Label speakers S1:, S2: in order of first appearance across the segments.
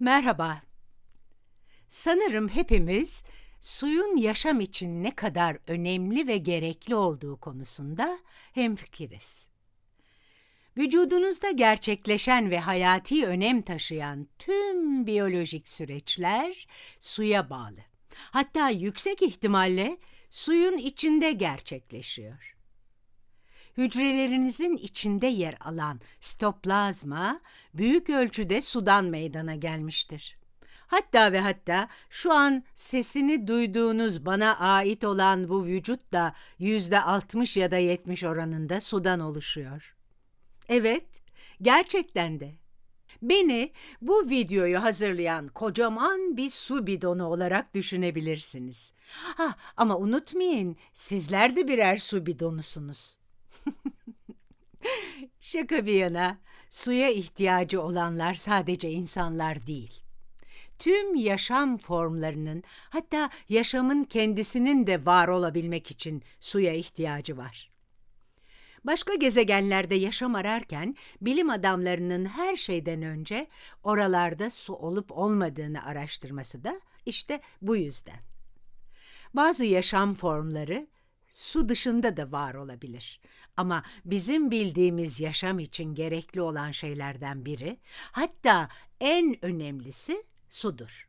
S1: Merhaba. Sanırım hepimiz suyun yaşam için ne kadar önemli ve gerekli olduğu konusunda hemfikiriz. Vücudunuzda gerçekleşen ve hayati önem taşıyan tüm biyolojik süreçler suya bağlı. Hatta yüksek ihtimalle suyun içinde gerçekleşiyor. Hücrelerinizin içinde yer alan stoplazma büyük ölçüde sudan meydana gelmiştir. Hatta ve hatta şu an sesini duyduğunuz bana ait olan bu vücut da yüzde 60 ya da 70 oranında sudan oluşuyor. Evet, gerçekten de. Beni bu videoyu hazırlayan kocaman bir su bidonu olarak düşünebilirsiniz. Ha, ama unutmayın, sizler de birer su bidonusunuz. Şaka bir yana, suya ihtiyacı olanlar sadece insanlar değil. Tüm yaşam formlarının, hatta yaşamın kendisinin de var olabilmek için suya ihtiyacı var. Başka gezegenlerde yaşam ararken bilim adamlarının her şeyden önce oralarda su olup olmadığını araştırması da işte bu yüzden. Bazı yaşam formları su dışında da var olabilir. Ama bizim bildiğimiz yaşam için gerekli olan şeylerden biri, hatta en önemlisi sudur.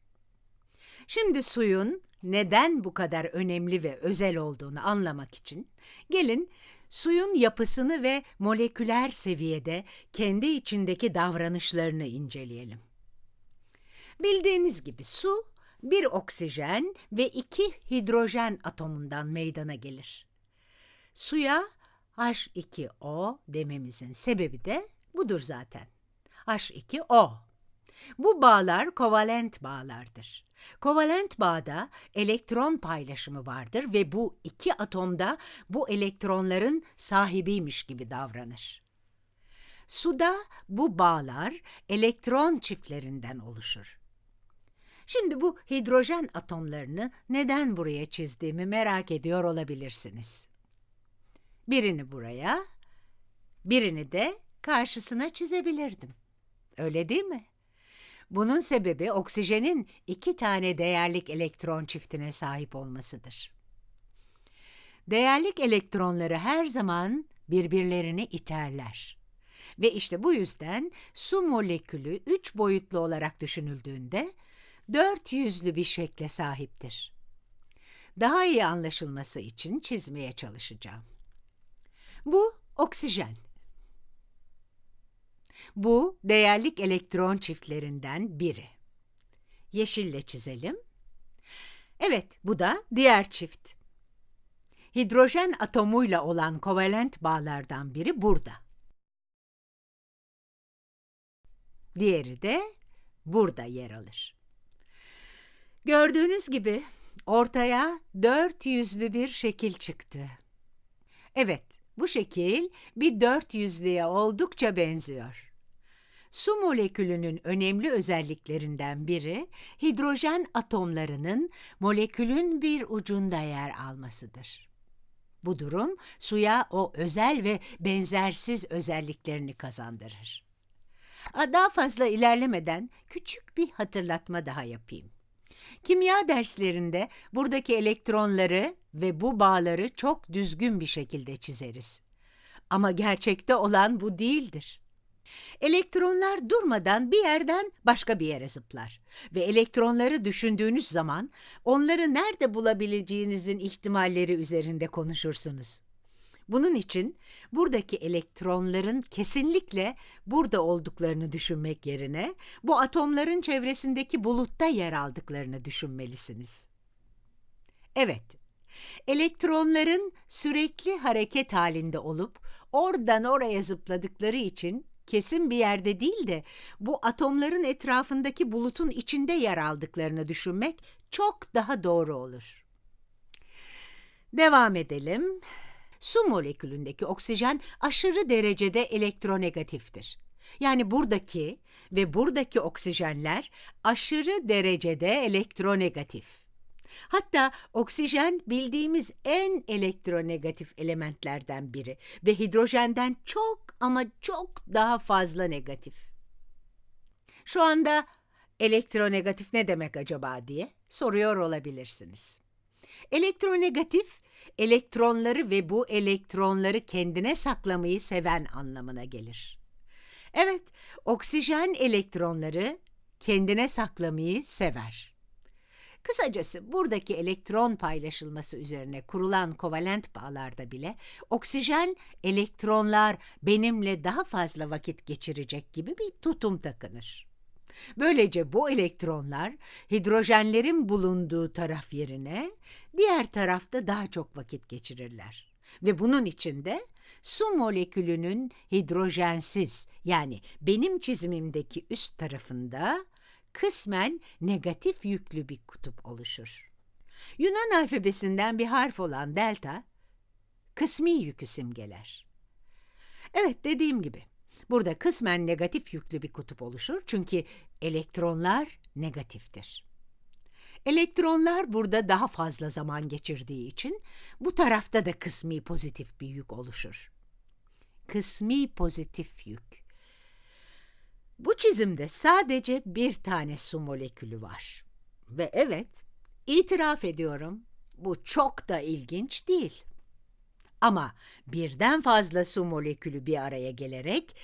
S1: Şimdi suyun neden bu kadar önemli ve özel olduğunu anlamak için gelin suyun yapısını ve moleküler seviyede kendi içindeki davranışlarını inceleyelim. Bildiğiniz gibi su bir oksijen ve iki hidrojen atomundan meydana gelir. Suya H2O dememizin sebebi de budur zaten. H2O. Bu bağlar kovalent bağlardır. Kovalent bağda elektron paylaşımı vardır ve bu iki atomda bu elektronların sahibiymiş gibi davranır. Suda bu bağlar elektron çiftlerinden oluşur. Şimdi bu hidrojen atomlarını neden buraya çizdiğimi merak ediyor olabilirsiniz. Birini buraya, birini de karşısına çizebilirdim. Öyle değil mi? Bunun sebebi oksijenin iki tane değerlik elektron çiftine sahip olmasıdır. Değerlik elektronları her zaman birbirlerini iterler. Ve işte bu yüzden su molekülü üç boyutlu olarak düşünüldüğünde dört yüzlü bir şekle sahiptir. Daha iyi anlaşılması için çizmeye çalışacağım. Bu oksijen. Bu değerlik elektron çiftlerinden biri. Yeşille çizelim. Evet, bu da diğer çift. Hidrojen atomuyla olan kovalent bağlardan biri burada. Diğeri de burada yer alır. Gördüğünüz gibi ortaya dört yüzlü bir şekil çıktı. Evet, bu şekil bir dört yüzlüye oldukça benziyor. Su molekülünün önemli özelliklerinden biri hidrojen atomlarının molekülün bir ucunda yer almasıdır. Bu durum suya o özel ve benzersiz özelliklerini kazandırır. Daha fazla ilerlemeden küçük bir hatırlatma daha yapayım. Kimya derslerinde buradaki elektronları ve bu bağları çok düzgün bir şekilde çizeriz. Ama gerçekte olan bu değildir. Elektronlar durmadan bir yerden başka bir yere zıplar ve elektronları düşündüğünüz zaman onları nerede bulabileceğinizin ihtimalleri üzerinde konuşursunuz. Bunun için buradaki elektronların kesinlikle burada olduklarını düşünmek yerine bu atomların çevresindeki bulutta yer aldıklarını düşünmelisiniz. Evet, elektronların sürekli hareket halinde olup oradan oraya zıpladıkları için kesin bir yerde değil de bu atomların etrafındaki bulutun içinde yer aldıklarını düşünmek çok daha doğru olur. Devam edelim. Su molekülündeki oksijen aşırı derecede elektronegatiftir. Yani buradaki ve buradaki oksijenler aşırı derecede elektronegatif. Hatta oksijen bildiğimiz en elektronegatif elementlerden biri ve hidrojenden çok ama çok daha fazla negatif. Şu anda Elektronegatif ne demek acaba diye soruyor olabilirsiniz. Elektronegatif, elektronları ve bu elektronları kendine saklamayı seven anlamına gelir. Evet, oksijen elektronları kendine saklamayı sever. Kısacası buradaki elektron paylaşılması üzerine kurulan kovalent bağlarda bile oksijen elektronlar benimle daha fazla vakit geçirecek gibi bir tutum takınır. Böylece bu elektronlar hidrojenlerin bulunduğu taraf yerine diğer tarafta daha çok vakit geçirirler. Ve bunun içinde su molekülünün hidrojensiz yani benim çizimimdeki üst tarafında kısmen negatif yüklü bir kutup oluşur. Yunan alfabesinden bir harf olan delta kısmi yükü simgeler. Evet dediğim gibi burada kısmen negatif yüklü bir kutup oluşur çünkü elektronlar negatiftir. Elektronlar burada daha fazla zaman geçirdiği için bu tarafta da kısmi pozitif bir yük oluşur. Kısmi pozitif yük. Bu çizimde sadece bir tane su molekülü var. Ve evet, itiraf ediyorum, bu çok da ilginç değil. Ama birden fazla su molekülü bir araya gelerek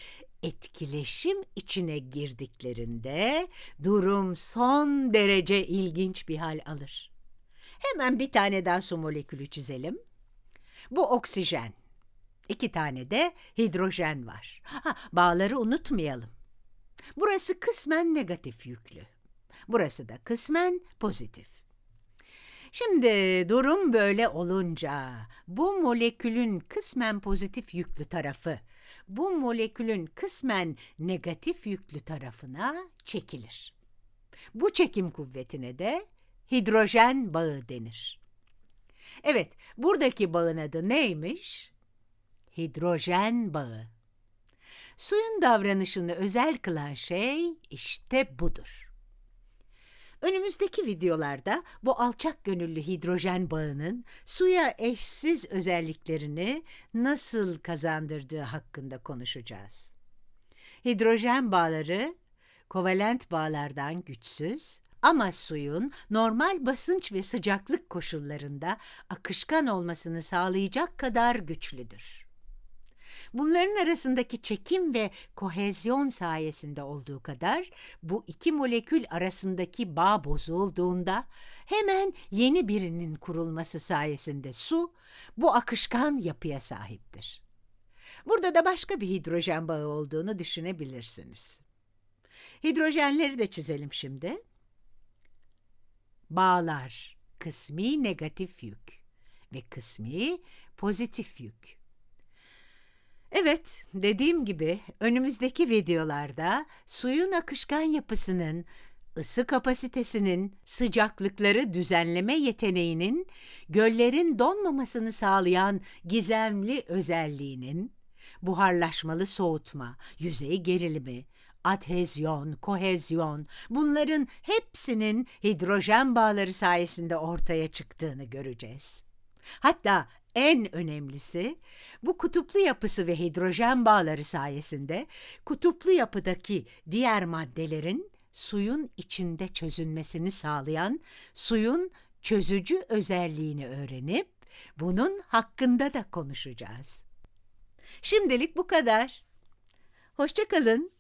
S1: etkileşim içine girdiklerinde durum son derece ilginç bir hal alır. Hemen bir tane daha su molekülü çizelim. Bu oksijen. İki tane de hidrojen var. Ha, bağları unutmayalım. Burası kısmen negatif yüklü. Burası da kısmen pozitif. Şimdi durum böyle olunca bu molekülün kısmen pozitif yüklü tarafı bu molekülün kısmen negatif yüklü tarafına çekilir. Bu çekim kuvvetine de hidrojen bağı denir. Evet, buradaki bağın adı neymiş? Hidrojen bağı. Suyun davranışını özel kılan şey işte budur. Önümüzdeki videolarda bu alçak gönüllü hidrojen bağının suya eşsiz özelliklerini nasıl kazandırdığı hakkında konuşacağız. Hidrojen bağları kovalent bağlardan güçsüz ama suyun normal basınç ve sıcaklık koşullarında akışkan olmasını sağlayacak kadar güçlüdür. Bunların arasındaki çekim ve kohezyon sayesinde olduğu kadar bu iki molekül arasındaki bağ bozulduğunda hemen yeni birinin kurulması sayesinde su bu akışkan yapıya sahiptir. Burada da başka bir hidrojen bağı olduğunu düşünebilirsiniz. Hidrojenleri de çizelim şimdi. Bağlar kısmi negatif yük ve kısmi pozitif yük. Evet, dediğim gibi önümüzdeki videolarda suyun akışkan yapısının, ısı kapasitesinin, sıcaklıkları düzenleme yeteneğinin, göllerin donmamasını sağlayan gizemli özelliğinin, buharlaşmalı soğutma, yüzey gerilimi, adhezyon, kohezyon bunların hepsinin hidrojen bağları sayesinde ortaya çıktığını göreceğiz. Hatta en önemlisi bu kutuplu yapısı ve hidrojen bağları sayesinde kutuplu yapıdaki diğer maddelerin suyun içinde çözünmesini sağlayan suyun çözücü özelliğini öğrenip bunun hakkında da konuşacağız. Şimdilik bu kadar. Hoşçakalın.